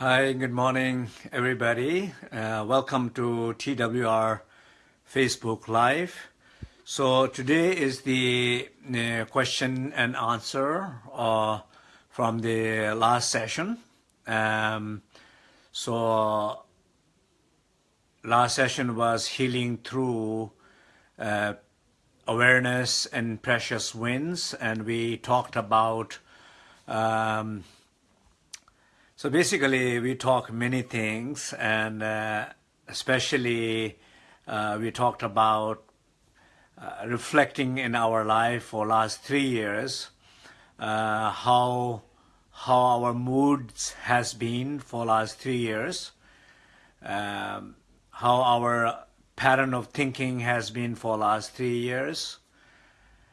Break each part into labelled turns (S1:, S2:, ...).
S1: Hi, good morning, everybody. Uh, welcome to TWR Facebook Live. So today is the uh, question and answer uh, from the last session. Um, so last session was healing through uh, awareness and precious winds, and we talked about um, so basically, we talk many things, and uh, especially uh, we talked about uh, reflecting in our life for last three years, uh, how how our moods has been for last three years, um, how our pattern of thinking has been for last three years,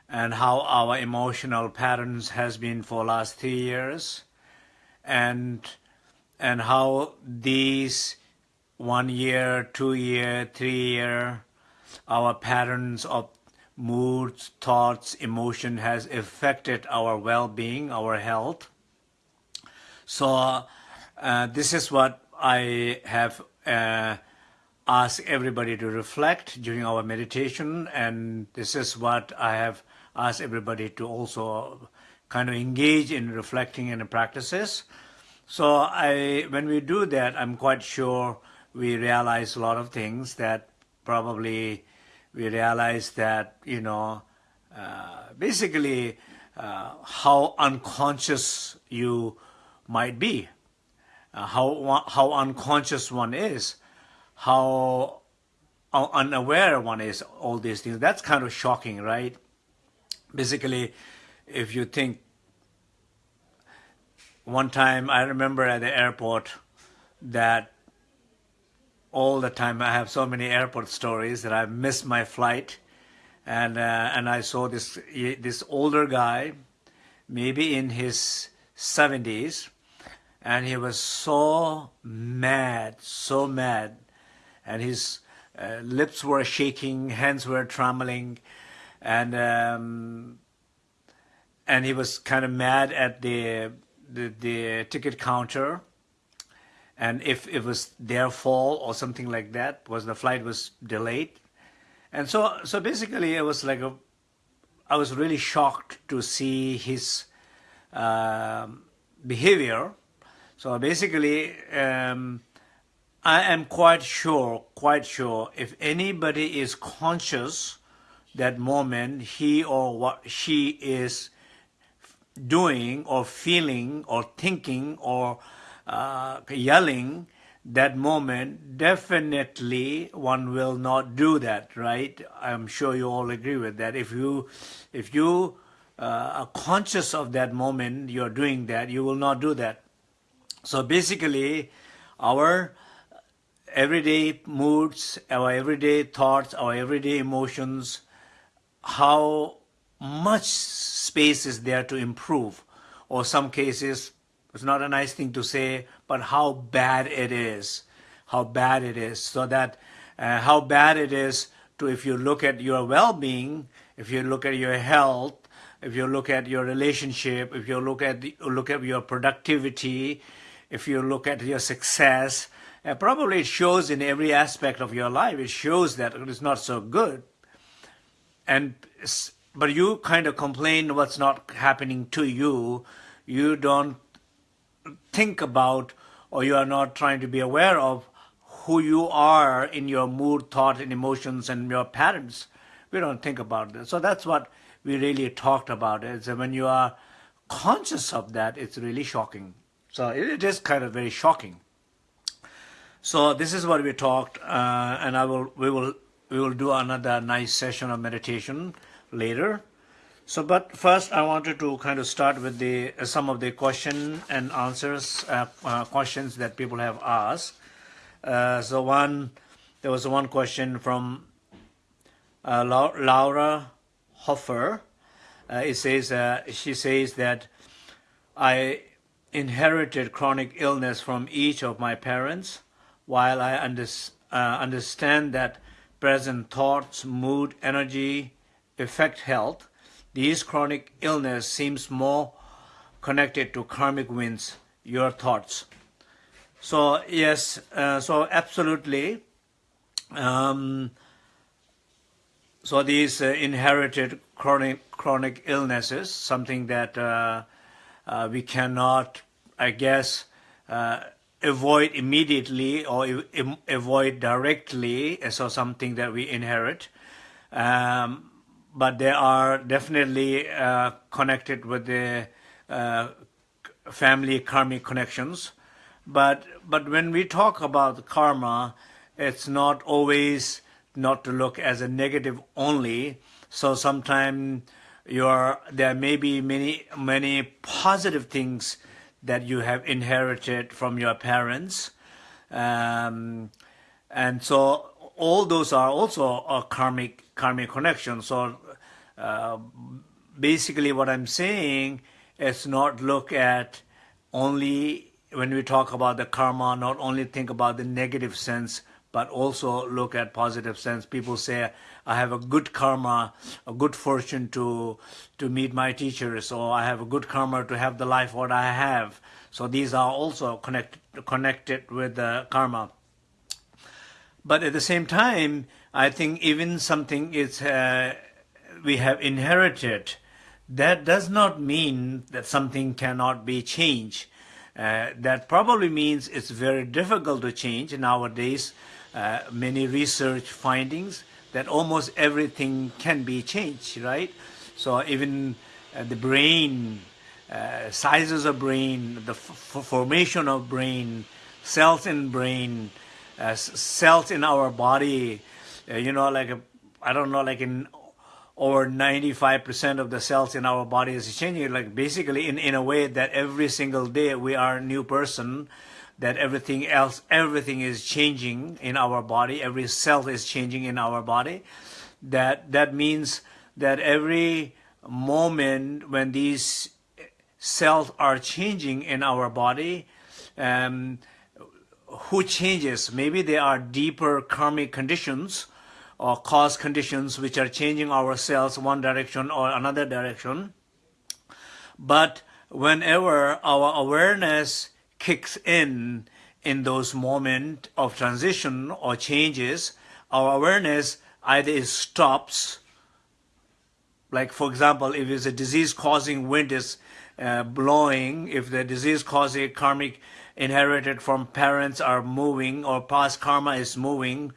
S1: and how our emotional patterns has been for last three years and and how these one year, two year, three year, our patterns of moods, thoughts, emotion has affected our well-being, our health. So uh, this is what I have uh, asked everybody to reflect during our meditation, and this is what I have asked everybody to also kind of engage in reflecting in the practices. So I, when we do that, I'm quite sure we realize a lot of things that probably we realize that, you know, uh, basically uh, how unconscious you might be, uh, how, how unconscious one is, how unaware one is, all these things. That's kind of shocking, right? Basically, if you think one time I remember at the airport that all the time I have so many airport stories that I missed my flight. And uh, and I saw this this older guy maybe in his 70s and he was so mad so mad. And his uh, lips were shaking hands were trembling. And um, and he was kind of mad at the the, the ticket counter and if it was their fault or something like that because the flight was delayed. And so so basically it was like a I was really shocked to see his uh, behavior. So basically um, I am quite sure quite sure if anybody is conscious that moment he or what she is doing or feeling or thinking or uh, yelling that moment, definitely one will not do that, right? I'm sure you all agree with that. If you, if you uh, are conscious of that moment, you're doing that, you will not do that. So basically, our everyday moods, our everyday thoughts, our everyday emotions, how much space is there to improve. Or some cases it's not a nice thing to say but how bad it is. How bad it is. So that uh, how bad it is to if you look at your well-being if you look at your health if you look at your relationship if you look at the, look at your productivity if you look at your success uh, probably it shows in every aspect of your life. It shows that it's not so good. And but you kind of complain what's not happening to you. You don't think about or you are not trying to be aware of who you are in your mood, thought, and emotions and your patterns. We don't think about that. So that's what we really talked about. Is that when you are conscious of that, it's really shocking. So it is kind of very shocking. So this is what we talked, uh, and I will we will we will do another nice session of meditation later. So, but first I wanted to kind of start with the uh, some of the question and answers uh, uh, questions that people have asked. Uh, so one, there was one question from uh, Laura Hoffer. It says she says that I inherited chronic illness from each of my parents. While I under, understand that present thoughts, mood, energy, affect health, these chronic illness seems more connected to karmic winds. Your thoughts? So yes, uh, so absolutely. Um, so these uh, inherited chronic chronic illnesses, something that uh, uh, we cannot, I guess, uh, avoid immediately or avoid directly, so something that we inherit. Um, but they are definitely uh, connected with the uh, family karmic connections. But but when we talk about karma, it's not always not to look as a negative only. So sometimes your there may be many many positive things that you have inherited from your parents, um, and so all those are also a karmic karmic connection. So uh, basically, what I'm saying is not look at only when we talk about the karma, not only think about the negative sense, but also look at positive sense. People say, I have a good karma, a good fortune to to meet my teachers, or I have a good karma to have the life what I have. So these are also connected connected with the karma. But at the same time, I think even something is uh, we have inherited, that does not mean that something cannot be changed. Uh, that probably means it's very difficult to change nowadays. Uh, many research findings that almost everything can be changed, right? So even uh, the brain, uh, sizes of brain, the formation of brain, cells in brain, uh, cells in our body, uh, you know, like, I don't know, like in over 95% of the cells in our body is changing, like basically in, in a way that every single day we are a new person, that everything else, everything is changing in our body, every cell is changing in our body. That, that means that every moment when these cells are changing in our body, um, who changes? Maybe there are deeper karmic conditions or cause conditions which are changing our cells one direction or another direction. But whenever our awareness kicks in in those moments of transition or changes, our awareness either stops, like for example, if it's a disease-causing wind is uh, blowing, if the disease-causing karmic inherited from parents are moving or past karma is moving,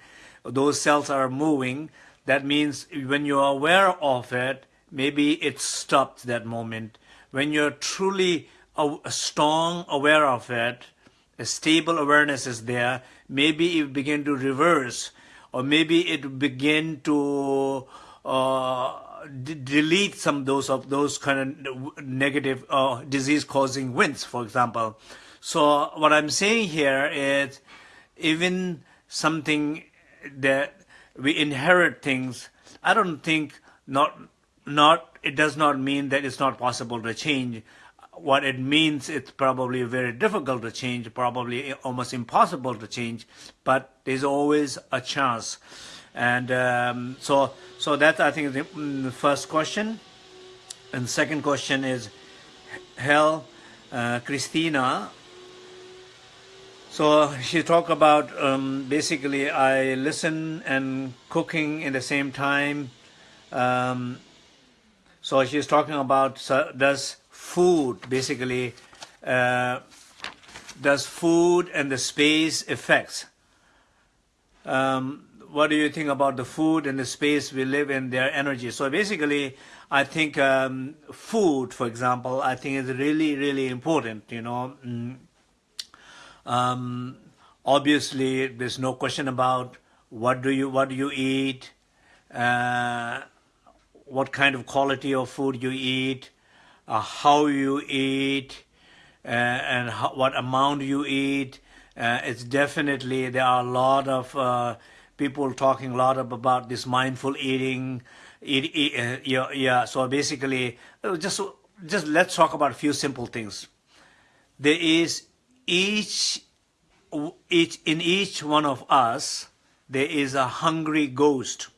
S1: those cells are moving, that means when you're aware of it, maybe it stopped that moment. When you're truly a, strong aware of it, a stable awareness is there, maybe it begin to reverse, or maybe it begin to uh, delete some of those of those kind of negative uh, disease-causing winds, for example. So what I'm saying here is, even something that we inherit things, I don't think not not it does not mean that it's not possible to change what it means it's probably very difficult to change, probably almost impossible to change, but there's always a chance. And um, so, so that I think the, mm, the, first question. And second question is, Hell, uh, Christina. So she talked about um, basically I listen and cooking in the same time. Um, so she's talking about so does food basically uh, does food and the space effects um, what do you think about the food and the space we live in their energy so basically I think um, food for example I think is really really important you know mm. Um, obviously there's no question about what do you what do you eat uh, what kind of quality of food you eat uh, how you eat uh, and how, what amount you eat. Uh, it's definitely, there are a lot of uh, people talking a lot of, about this mindful eating. Eat, eat, uh, yeah, yeah, so basically, just, just let's talk about a few simple things. There is each, each, in each one of us, there is a hungry ghost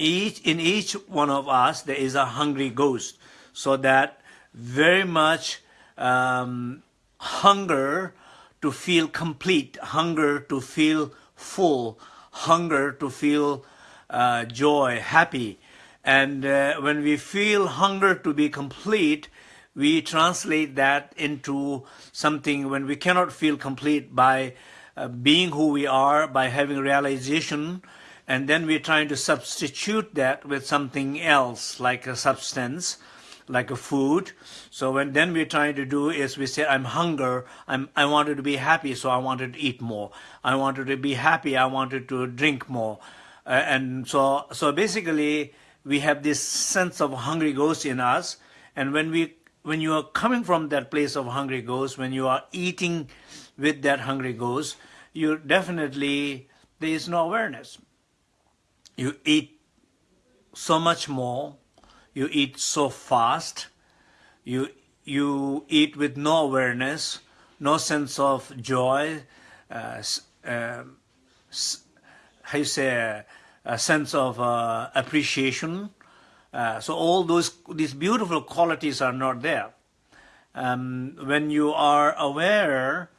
S1: each in each one of us there is a hungry ghost so that very much um, hunger to feel complete, hunger to feel full, hunger to feel uh, joy, happy. And uh, when we feel hunger to be complete, we translate that into something when we cannot feel complete by uh, being who we are, by having realization, and then we're trying to substitute that with something else, like a substance, like a food. So when then we're trying to do is we say, I'm hunger, I'm, I wanted to be happy, so I wanted to eat more. I wanted to be happy, I wanted to drink more. Uh, and so, so basically, we have this sense of hungry ghost in us. And when we, when you are coming from that place of hungry ghost, when you are eating with that hungry ghost, you definitely, there is no awareness. You eat so much more you eat so fast, you, you eat with no awareness, no sense of joy, uh, uh, how you say, a, sense of uh, appreciation. Uh, so all those these beautiful qualities are not there. Um, when you are aware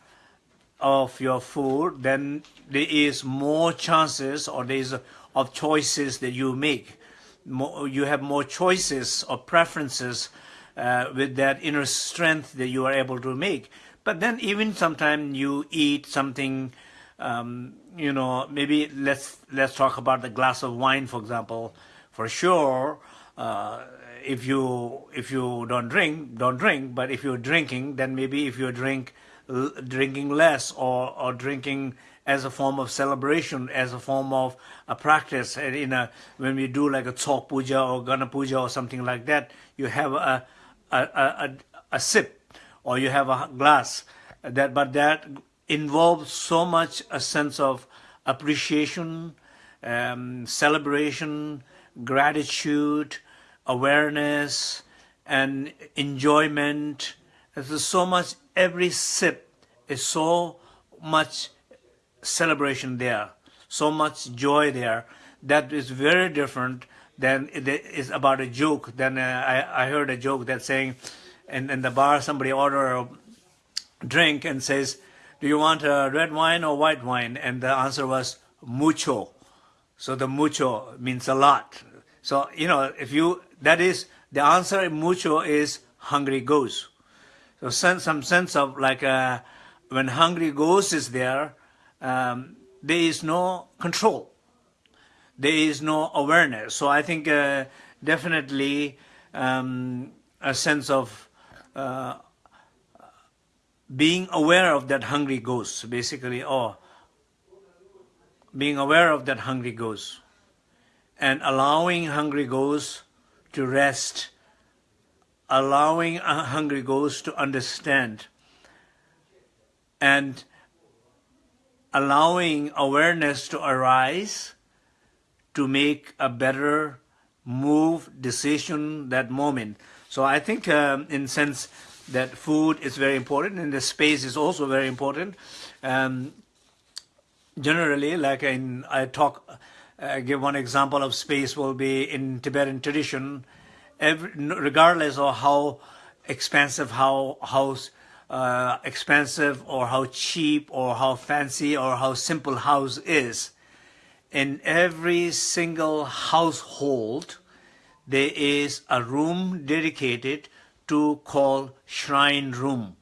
S1: of your food, then there is more chances or there is of choices that you make more, you have more choices or preferences uh, with that inner strength that you are able to make. But then even sometimes you eat something, um, you know, maybe let's let's talk about the glass of wine, for example. For sure, uh, if you if you don't drink, don't drink. But if you're drinking, then maybe if you drink drinking less or or drinking as a form of celebration, as a form of a practice. In a, when we do like a Tsok Puja or Gana Puja or something like that, you have a, a, a, a, sip or you have a glass. That, but that involves so much a sense of appreciation, um, celebration, gratitude, awareness, and enjoyment. There's so much, every sip is so much celebration there, so much joy there, that is very different than it is about a joke. Then uh, I, I heard a joke that saying, in, in the bar somebody order a drink and says, do you want a red wine or white wine? And the answer was mucho. So the mucho means a lot. So, you know, if you, that is, the answer mucho is hungry ghost. So sense, some sense of like, uh, when hungry ghost is there, um, there is no control. There is no awareness. So I think uh, definitely um, a sense of uh, being aware of that hungry ghost, basically, or being aware of that hungry ghost and allowing hungry ghost to rest, allowing a hungry ghost to understand and allowing awareness to arise to make a better move, decision that moment. So I think um, in sense that food is very important and the space is also very important. Um, generally, like in, I talk, uh, give one example of space will be in Tibetan tradition, every, regardless of how expansive, how, how uh, expensive or how cheap or how fancy or how simple house is, in every single household, there is a room dedicated to call shrine room.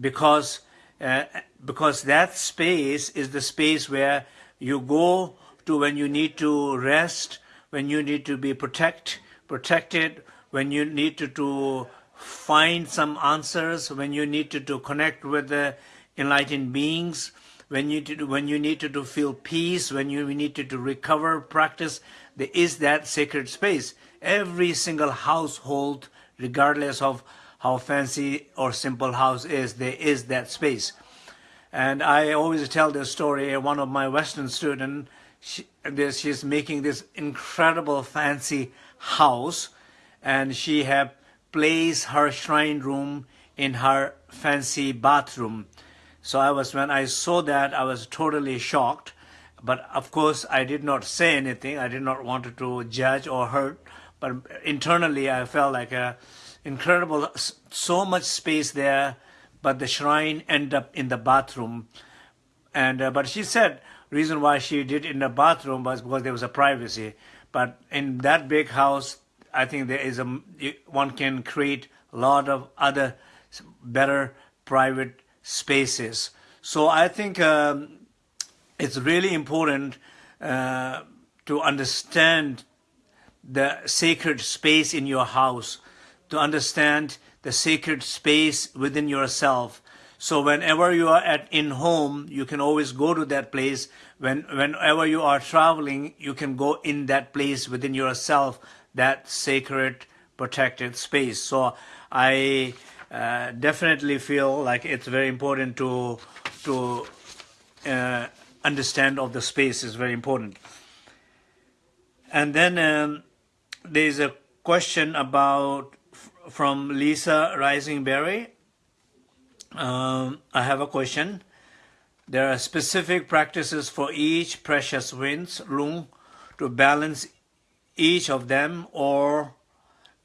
S1: Because, uh, because that space is the space where you go to when you need to rest, when you need to be protect, protected, when you need to, to find some answers, when you need to, to connect with the enlightened beings, when you, to, when you need to, to feel peace, when you need to, to recover, practice, there is that sacred space. Every single household, regardless of how fancy or simple house is, there is that space. And I always tell this story, one of my Western students, she, she's making this incredible fancy house and she have placed her shrine room in her fancy bathroom. So I was, when I saw that, I was totally shocked. But of course, I did not say anything. I did not want to judge or hurt. But internally, I felt like a incredible, so much space there, but the shrine ended up in the bathroom. And uh, but she said reason why she did in the bathroom was because there was a privacy. But in that big house, I think there is a one can create a lot of other better private spaces. So I think um, it's really important uh, to understand the sacred space in your house, to understand the sacred space within yourself. So whenever you are at in home, you can always go to that place. When whenever you are traveling, you can go in that place within yourself, that sacred protected space. So I uh, definitely feel like it's very important to to uh, understand of the space is very important. And then um, there's a question about from Lisa Risingberry. Um, I have a question. There are specific practices for each precious winds, lung, to balance each of them, or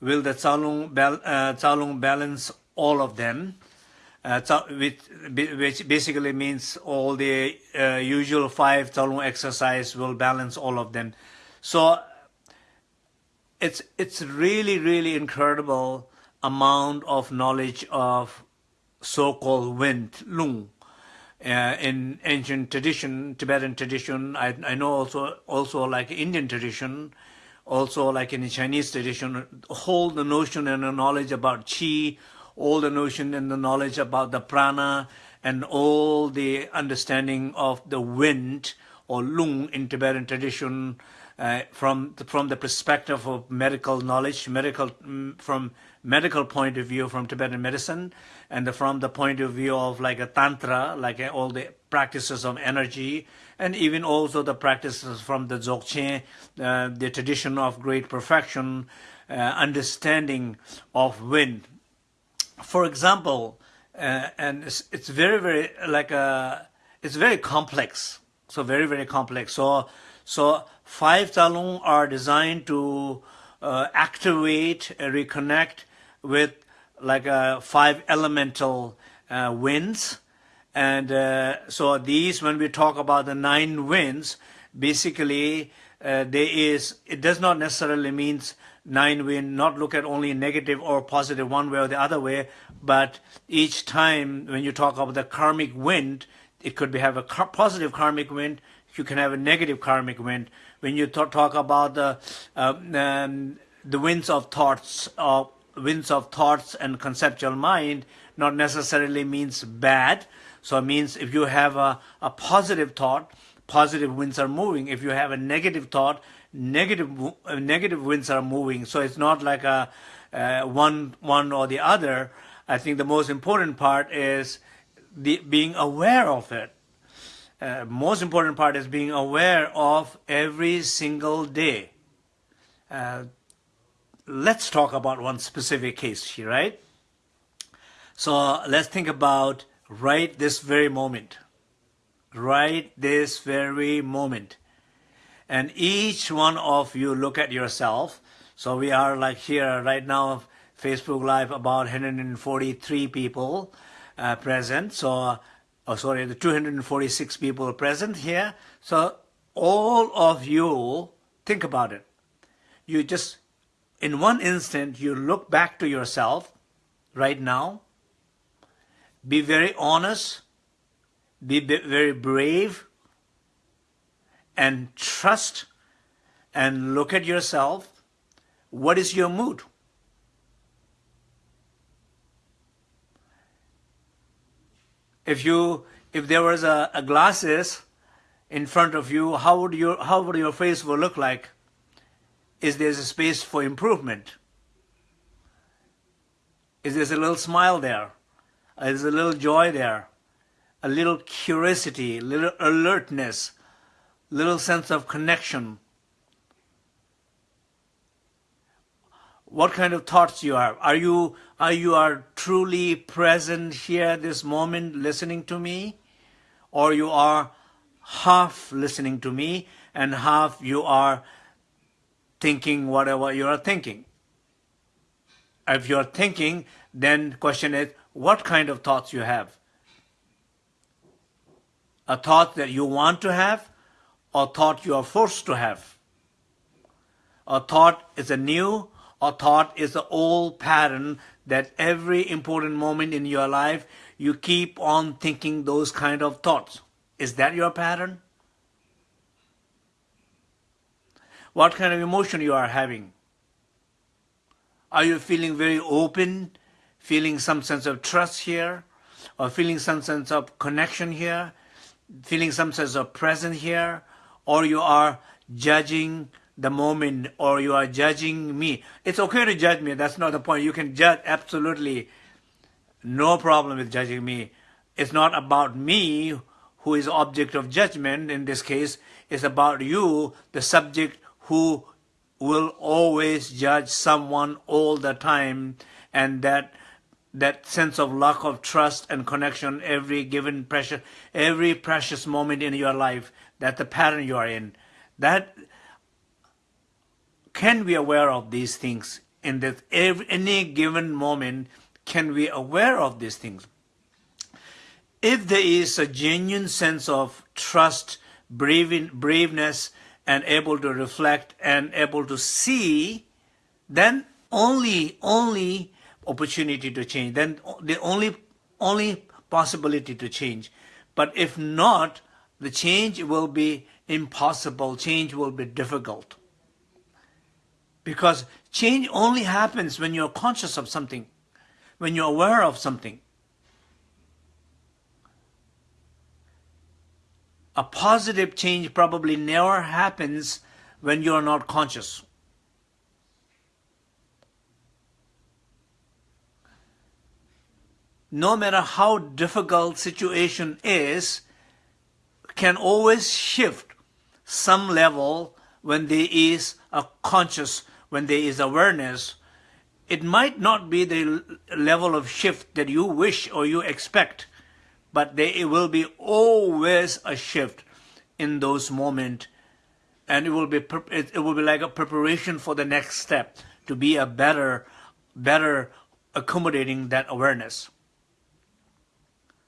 S1: will the Tsalung, uh, Tsalung balance all of them? Uh, which, which basically means all the uh, usual five Tsalung exercise will balance all of them. So it's it's really really incredible amount of knowledge of so-called wind, lung. Uh, in ancient tradition, Tibetan tradition, I, I know also, also like Indian tradition, also like in the Chinese tradition, hold the notion and the knowledge about qi, all the notion and the knowledge about the prana, and all the understanding of the wind or lung in Tibetan tradition uh, from the, from the perspective of medical knowledge, medical mm, from medical point of view from Tibetan medicine. And from the point of view of like a tantra, like uh, all the practices of energy, and even also the practices from the Dzogchen, uh, the tradition of great perfection, uh, understanding of wind. For example, uh, and it's, it's very very like a it's very complex. So very very complex. So so five Tsalung are designed to uh, activate, uh, reconnect with like a five elemental uh, winds. And uh, so these, when we talk about the nine winds, basically uh, there is, it does not necessarily means nine wind, not look at only negative or positive one way or the other way, but each time when you talk about the karmic wind, it could be have a positive karmic wind, you can have a negative karmic wind. When you talk about the uh, um, the winds of thoughts, uh, winds of thoughts and conceptual mind, not necessarily means bad. So it means if you have a, a positive thought, positive winds are moving. If you have a negative thought, negative uh, negative winds are moving. So it's not like a uh, one one or the other. I think the most important part is the, being aware of it uh, most important part is being aware of every single day. Uh, let's talk about one specific case right? So let's think about right this very moment. Right this very moment. And each one of you look at yourself. So we are like here right now, Facebook Live, about 143 people uh, present. So oh sorry, the 246 people present here. So all of you, think about it. You just, in one instant, you look back to yourself right now. Be very honest. Be very brave. And trust and look at yourself. What is your mood? if you if there was a, a glasses in front of you, how would your how would your face will look like? Is there a space for improvement? Is there a little smile there? Is there a little joy there? A little curiosity, a little alertness, little sense of connection. what kind of thoughts you have. Are you are you are truly present here this moment listening to me? Or you are half listening to me and half you are thinking whatever you are thinking. If you are thinking, then question is, what kind of thoughts you have. A thought that you want to have or thought you are forced to have. A thought is a new, a thought is the old pattern that every important moment in your life you keep on thinking those kind of thoughts. Is that your pattern? What kind of emotion you are having? Are you feeling very open, feeling some sense of trust here, or feeling some sense of connection here, feeling some sense of presence here, or you are judging the moment, or you are judging me. It's okay to judge me, that's not the point. You can judge absolutely no problem with judging me. It's not about me who is object of judgment in this case. It's about you, the subject who will always judge someone all the time and that that sense of lack of trust and connection every given precious every precious moment in your life that the pattern you are in that can be aware of these things in that every, any given moment can be aware of these things if there is a genuine sense of trust brave, braveness and able to reflect and able to see, then only, only opportunity to change, then the only, only possibility to change. But if not, the change will be impossible, change will be difficult. Because change only happens when you're conscious of something, when you're aware of something. A positive change probably never happens when you are not conscious. No matter how difficult situation is, can always shift some level when there is a conscious, when there is awareness. It might not be the level of shift that you wish or you expect, but there will be always a shift in those moments and it will be it will be like a preparation for the next step to be a better better accommodating that awareness.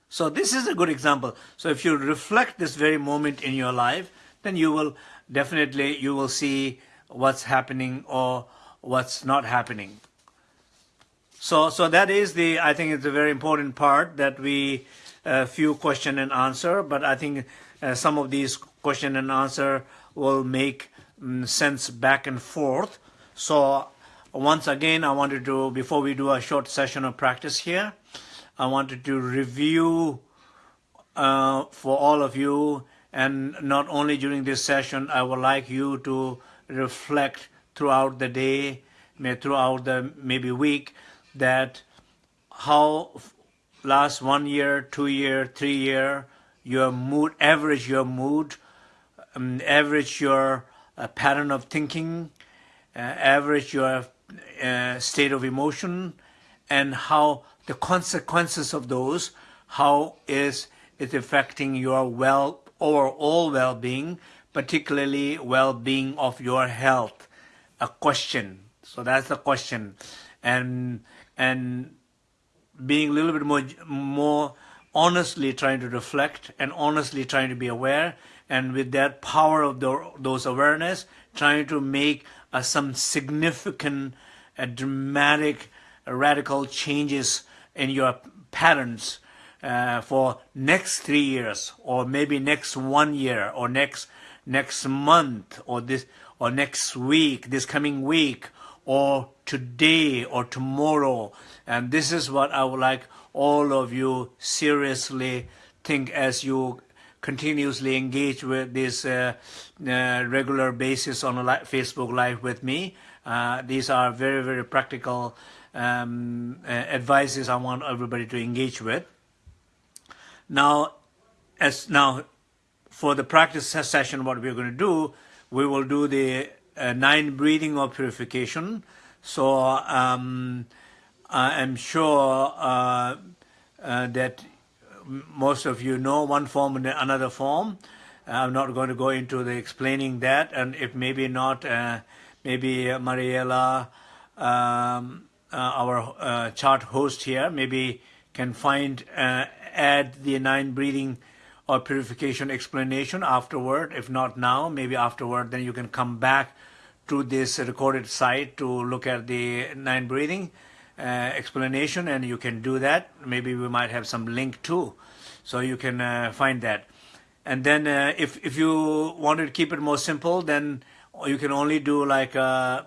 S1: So this is a good example. So if you reflect this very moment in your life then you will definitely you will see what's happening or what's not happening. So so that is the i think it's a very important part that we a few question and answer, but I think uh, some of these question and answer will make um, sense back and forth. So once again, I wanted to, before we do a short session of practice here, I wanted to review uh, for all of you, and not only during this session, I would like you to reflect throughout the day, may throughout the maybe week, that how last one year, two year, three year, your mood, average your mood, um, average your uh, pattern of thinking, uh, average your uh, state of emotion, and how the consequences of those, how is it affecting your well overall well-being, particularly well-being of your health. A question. So that's the question, and and being a little bit more, more honestly trying to reflect and honestly trying to be aware and with that power of the, those awareness trying to make uh, some significant uh, dramatic uh, radical changes in your patterns uh, for next three years or maybe next one year or next next month or this or next week this coming week or today or tomorrow. And this is what I would like all of you seriously think as you continuously engage with this uh, uh, regular basis on a li Facebook Live with me. Uh, these are very, very practical um, uh, advices I want everybody to engage with. Now, as now, for the practice session, what we're going to do, we will do the uh, nine breathing of purification. So um, I am sure uh, uh, that most of you know one form and another form. I'm not going to go into the explaining that, and if maybe not, uh, maybe Mariella, um, uh, our uh, chart host here, maybe can find, uh, add the nine breathing or purification explanation afterward. If not now, maybe afterward, then you can come back to this recorded site to look at the nine breathing uh, explanation and you can do that. Maybe we might have some link too. So you can uh, find that. And then uh, if, if you want to keep it more simple, then you can only do like a, uh,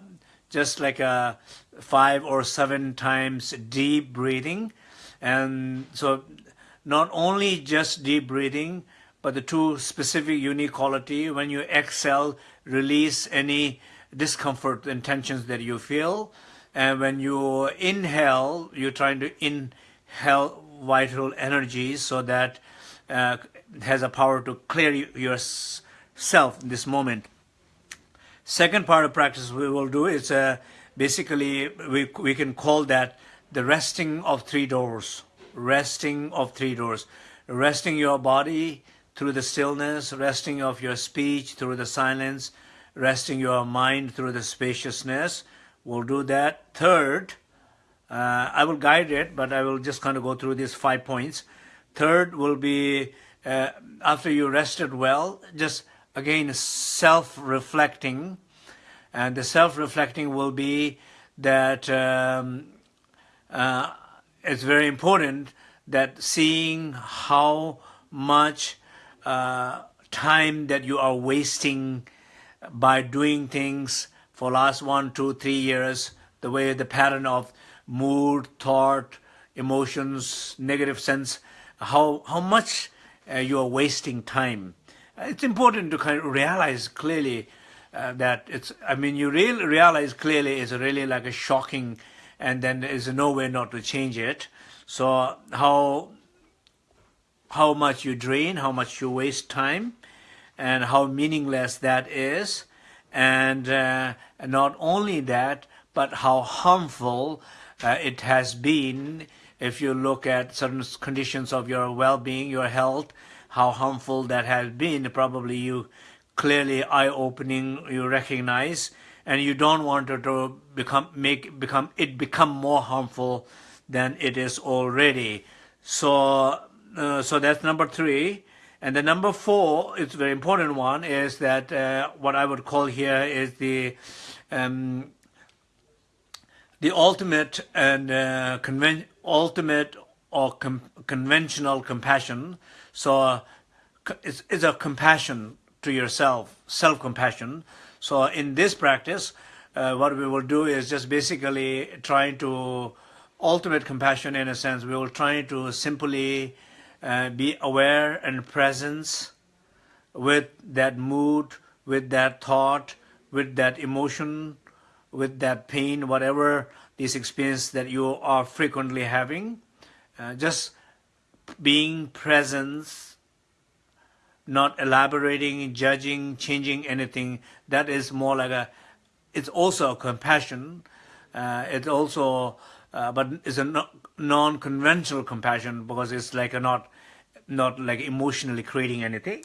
S1: just like a five or seven times deep breathing. And so not only just deep breathing, but the two specific unique quality, when you exhale, release any discomfort and tensions that you feel. And when you inhale, you're trying to inhale vital energies so that uh, has a power to clear yourself in this moment. Second part of practice we will do is uh, basically we, we can call that the resting of three doors. Resting of three doors. Resting your body through the stillness, resting of your speech through the silence, resting your mind through the spaciousness. We'll do that. Third, uh, I will guide it, but I will just kind of go through these five points. Third will be uh, after you rested well, just again self-reflecting. And the self-reflecting will be that um, uh, it's very important that seeing how much uh, time that you are wasting by doing things for last one, two, three years, the way the pattern of mood, thought, emotions, negative sense, how, how much uh, you are wasting time. It's important to kind of realize clearly uh, that it's, I mean, you really realize clearly it's really like a shocking and then there is no way not to change it. So how, how much you drain, how much you waste time, and how meaningless that is. And uh, not only that, but how harmful uh, it has been if you look at certain conditions of your well-being, your health, how harmful that has been. Probably you clearly eye-opening, you recognize, and you don't want it to become make become it become more harmful than it is already. So, uh, so that's number three. And the number four, it's a very important one, is that uh, what I would call here is the um, the ultimate and uh, conven ultimate or conventional compassion. So uh, it's, it's a compassion to yourself, self-compassion. So in this practice, uh, what we will do is just basically trying to ultimate compassion in a sense. We will try to simply uh, be aware and presence with that mood, with that thought, with that emotion, with that pain, whatever this experience that you are frequently having. Uh, just being present, not elaborating, judging, changing anything. That is more like a, it's also a compassion. Uh, also, uh, but it's a non-conventional compassion because it's like a not not like emotionally creating anything.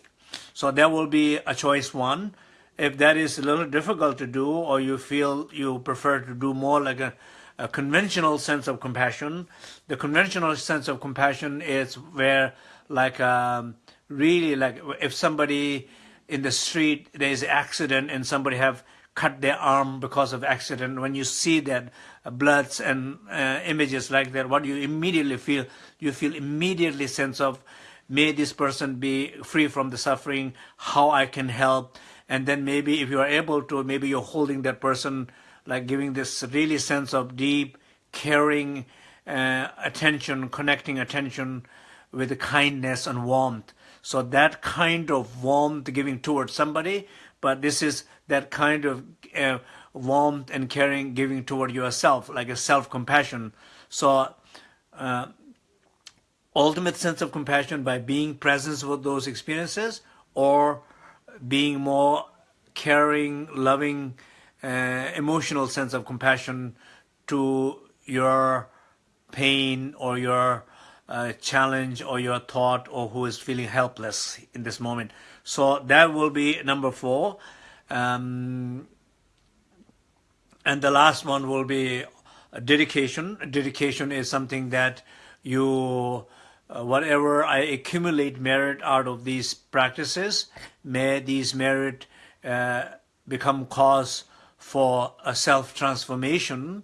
S1: So there will be a choice one. If that is a little difficult to do or you feel you prefer to do more like a, a conventional sense of compassion, the conventional sense of compassion is where like um, really like if somebody in the street there is accident and somebody have cut their arm because of accident, when you see that uh, bloods and uh, images like that, what you immediately feel, you feel immediately sense of may this person be free from the suffering, how I can help. And then maybe if you are able to, maybe you're holding that person, like giving this really sense of deep, caring uh, attention, connecting attention with kindness and warmth. So that kind of warmth giving towards somebody, but this is that kind of uh, warmth and caring giving toward yourself, like a self-compassion. So uh, ultimate sense of compassion by being present with those experiences or being more caring, loving, uh, emotional sense of compassion to your pain or your uh, challenge or your thought or who is feeling helpless in this moment. So that will be number four. Um, and the last one will be dedication. Dedication is something that you uh, whatever I accumulate merit out of these practices, may these merit uh, become cause for a self-transformation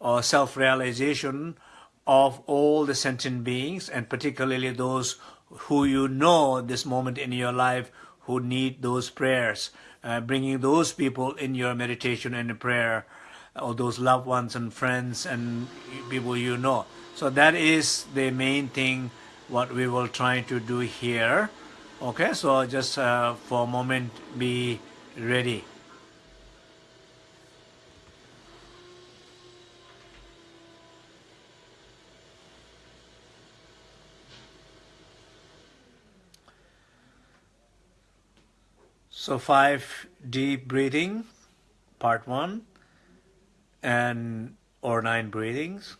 S1: or self-realization of all the sentient beings and particularly those who you know this moment in your life who need those prayers, uh, bringing those people in your meditation and prayer, or those loved ones and friends and people you know. So that is the main thing what we will try to do here. Okay, so just uh, for a moment be ready. So five deep breathing, part one, and or nine breathings.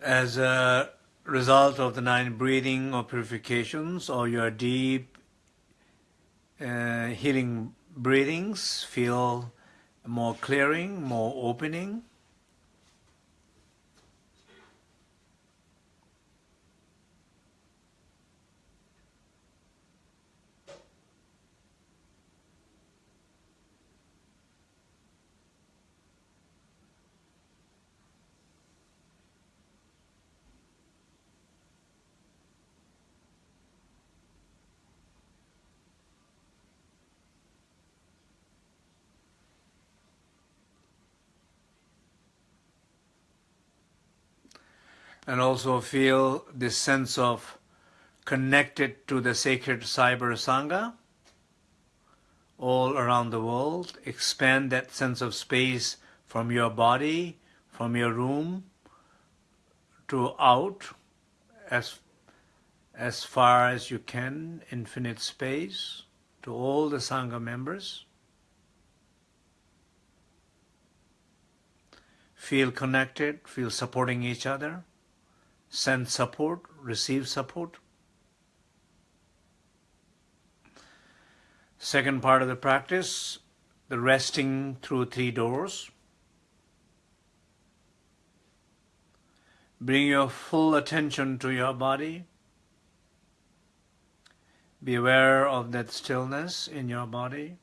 S1: As a result of the nine breathing or purifications or your deep uh, healing breathings feel more clearing, more opening. And also feel this sense of connected to the sacred cyber sangha all around the world. Expand that sense of space from your body, from your room, to out as, as far as you can, infinite space, to all the Sangha members. Feel connected, feel supporting each other send support, receive support. Second part of the practice, the resting through three doors. Bring your full attention to your body. Be aware of that stillness in your body.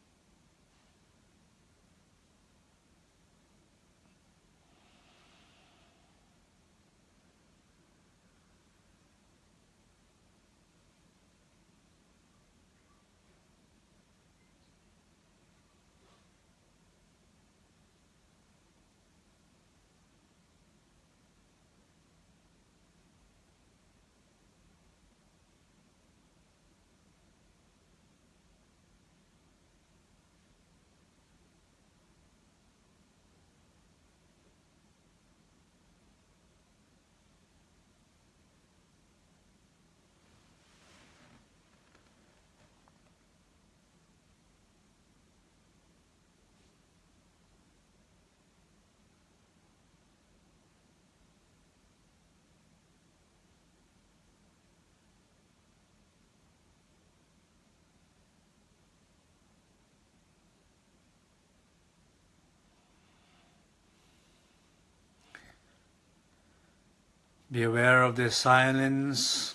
S1: Be aware of the silence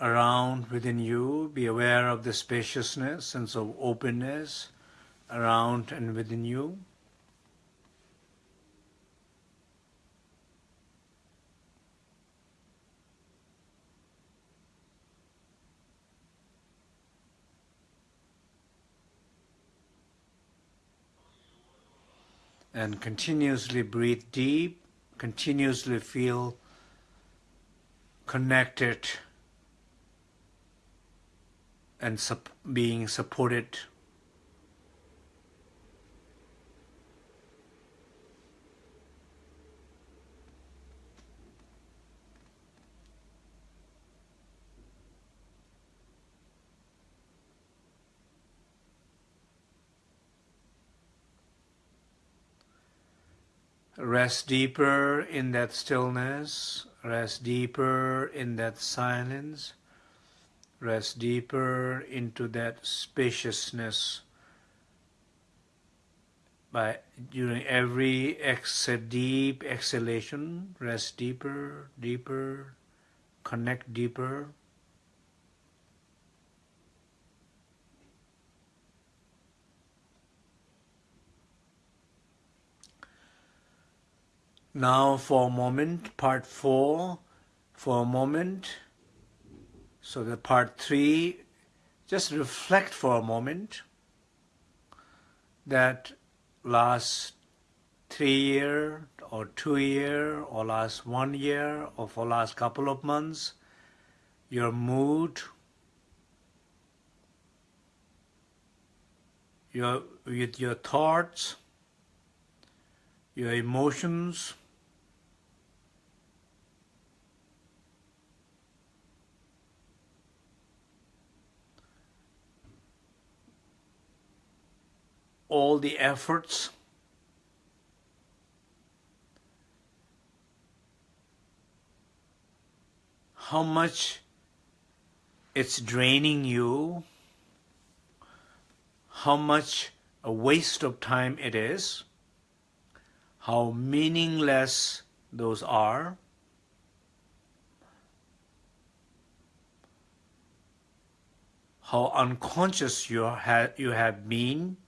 S1: around within you. Be aware of the spaciousness, sense of openness around and within you. and continuously breathe deep, continuously feel connected and sup being supported. Rest deeper in that stillness, rest deeper in that silence, rest deeper into that spaciousness by during every exhale, deep exhalation, rest deeper, deeper, connect deeper. Now for a moment, part four, for a moment. So the part three, just reflect for a moment that last three year or two year or last one year or for last couple of months, your mood, your with your thoughts, your emotions, all the efforts. How much it's draining you, how much a waste of time it is, how meaningless those are, how unconscious you, ha you have been,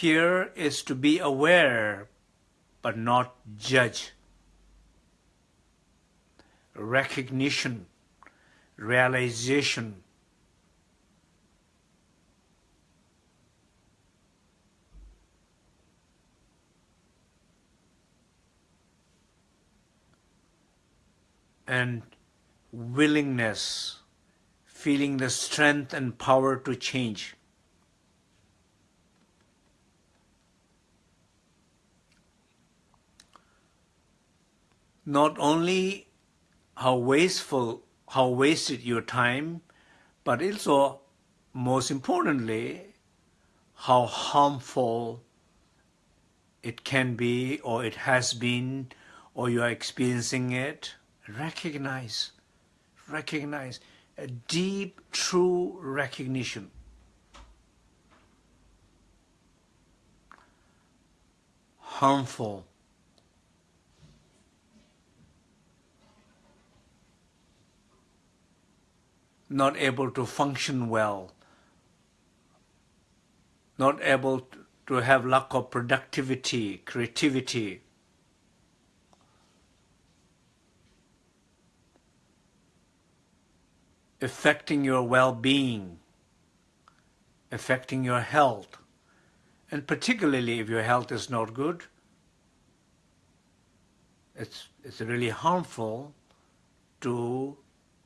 S1: here is to be aware but not judge. Recognition, realization. And willingness, feeling the strength and power to change. Not only how wasteful, how wasted your time, but also, most importantly, how harmful it can be, or it has been, or you are experiencing it. Recognize, recognize a deep, true recognition. Harmful not able to function well, not able to have lack of productivity, creativity. affecting your well-being, affecting your health, and particularly if your health is not good, it's, it's really harmful to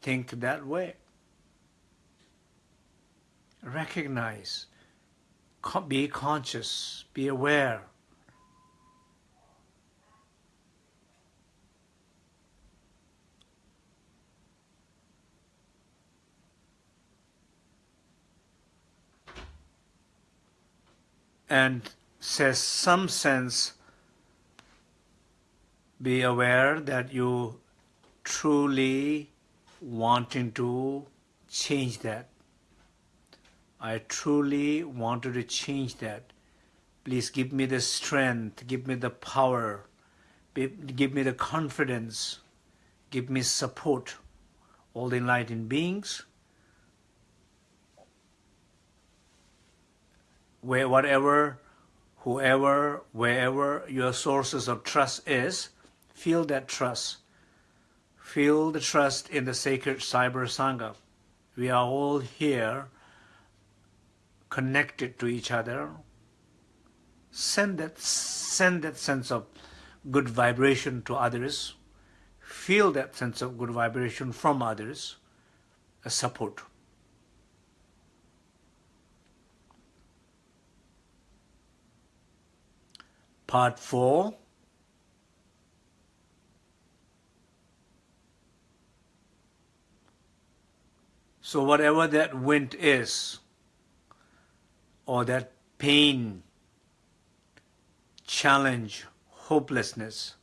S1: think that way recognize, be conscious, be aware. And says some sense, be aware that you truly wanting to change that. I truly wanted to change that. Please give me the strength, give me the power, give me the confidence, give me support. All the enlightened beings, where whatever, whoever, wherever your sources of trust is, feel that trust. Feel the trust in the sacred Cyber Sangha. We are all here connected to each other. Send that, send that sense of good vibration to others. Feel that sense of good vibration from others as support. Part 4 So whatever that wind is, or that pain, challenge, hopelessness,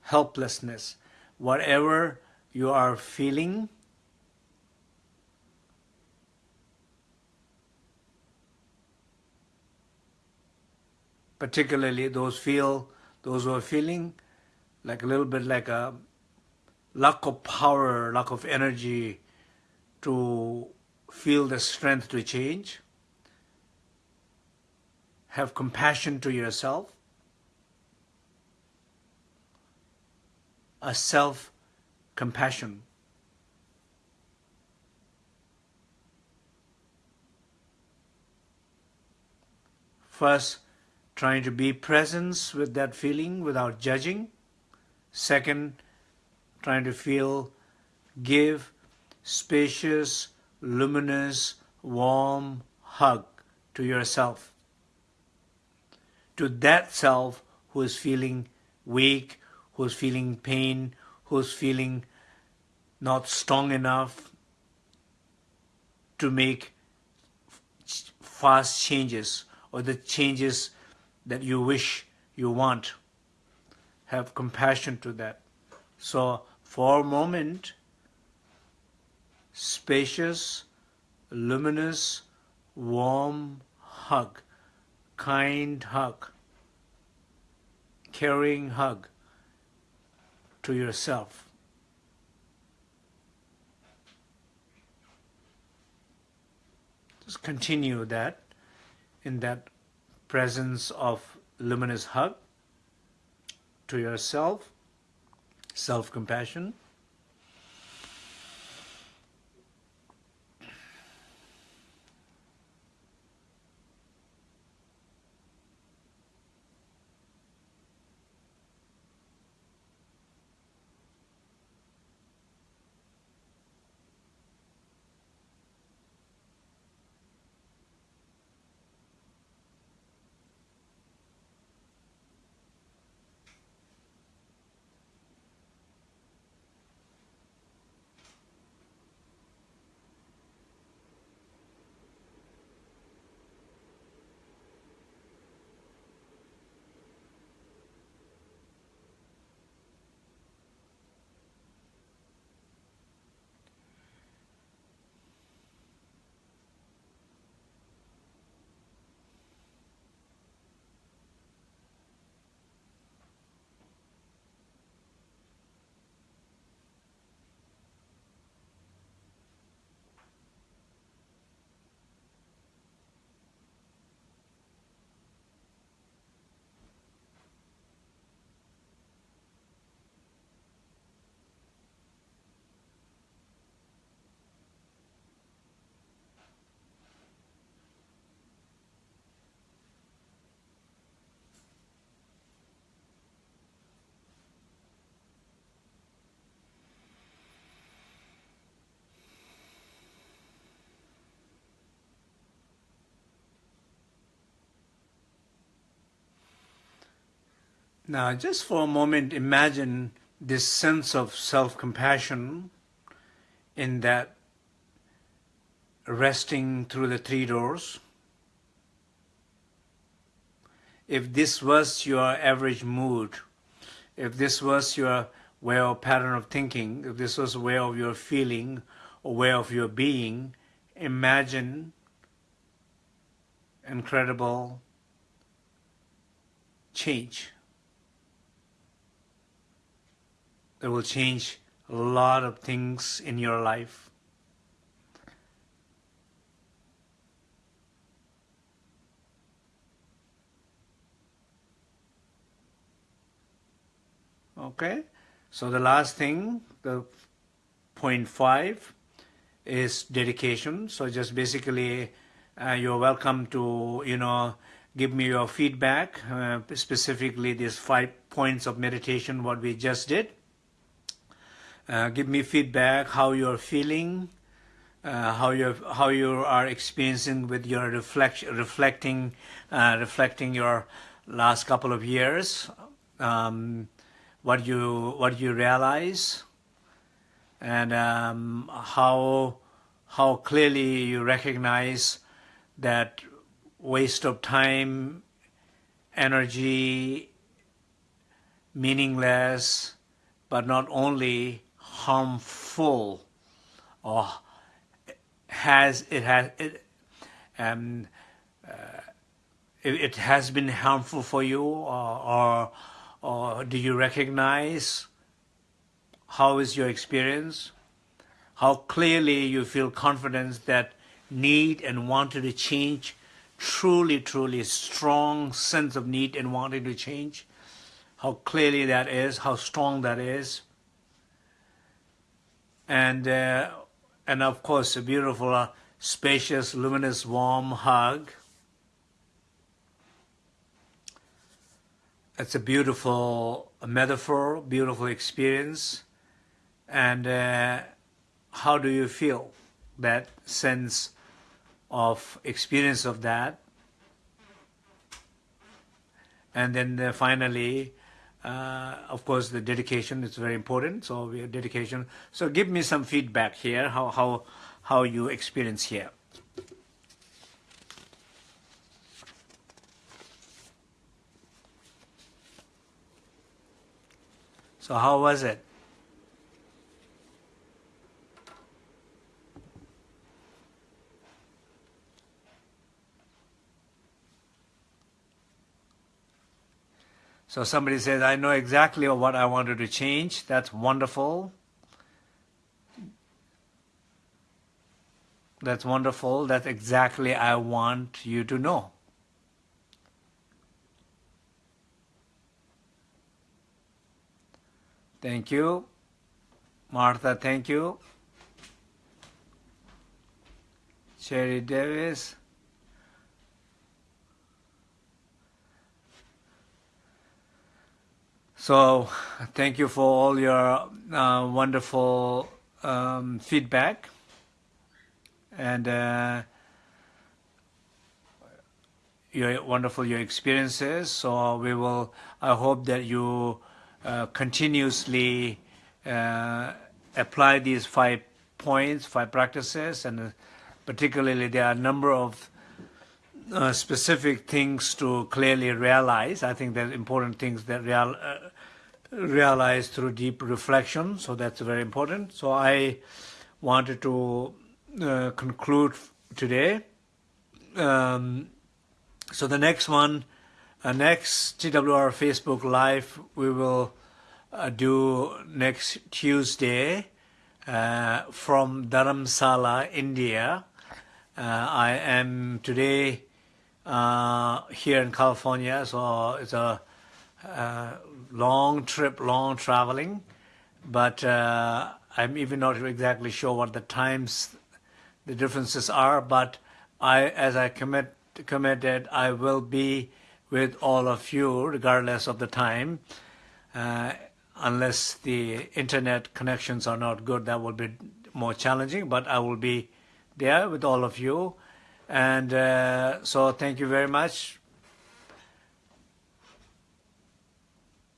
S1: helplessness, whatever you are feeling, particularly those feel those who are feeling like a little bit like a lack of power, lack of energy to feel the strength to change. Have compassion to yourself. A self-compassion. First, trying to be present with that feeling without judging. Second, trying to feel, give spacious, luminous, warm hug to yourself. To that self who is feeling weak, who's feeling pain, who's feeling not strong enough to make fast changes or the changes that you wish you want. Have compassion to that. So for a moment, spacious, luminous, warm hug, kind hug, caring hug to yourself. Just continue that in that presence of luminous hug to yourself self-compassion. Now, just for a moment, imagine this sense of self-compassion in that resting through the three doors. If this was your average mood, if this was your way or pattern of thinking, if this was a way of your feeling or way of your being, imagine incredible change. It will change a lot of things in your life. Okay, so the last thing, the point five, is dedication. So just basically, uh, you're welcome to, you know, give me your feedback, uh, specifically these five points of meditation, what we just did. Uh, give me feedback, how you're feeling, uh, how you how you are experiencing with your reflect, reflecting, uh, reflecting your last couple of years. Um, what you what you realize and um, how how clearly you recognize that waste of time, energy, meaningless, but not only harmful or has it has it um, uh, it, it, has been harmful for you or, or or do you recognize how is your experience? How clearly you feel confidence that need and wanted to change, truly, truly strong sense of need and wanting to change. How clearly that is, how strong that is. And, uh, and of course, a beautiful, uh, spacious, luminous, warm hug it's a beautiful metaphor, beautiful experience. And uh, how do you feel that sense of experience of that? And then uh, finally, uh, of course, the dedication is very important. So we dedication. So give me some feedback here, how, how, how you experience here. So how was it? So somebody says, I know exactly what I wanted to change. That's wonderful. That's wonderful. That's exactly I want you to know. Thank you. Martha, thank you. Sherry Davis. So thank you for all your uh, wonderful um, feedback and uh, your wonderful your experiences. So we will. I hope that you uh, continuously uh, apply these five points, five practices, and uh, particularly there are a number of uh, specific things to clearly realize. I think there's important things that real, uh, realize through deep reflection, so that's very important. So I wanted to uh, conclude today. Um, so the next one uh, next TWR Facebook Live we will uh, do next Tuesday uh, from Dharamsala, India. Uh, I am today uh, here in California, so it's a long trip, long traveling, but I'm even not exactly sure what the times, the differences are, but I, as I commit, committed, I will be with all of you, regardless of the time. Uh, unless the internet connections are not good, that will be more challenging, but I will be there with all of you. And uh, so thank you very much.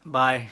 S1: Bye.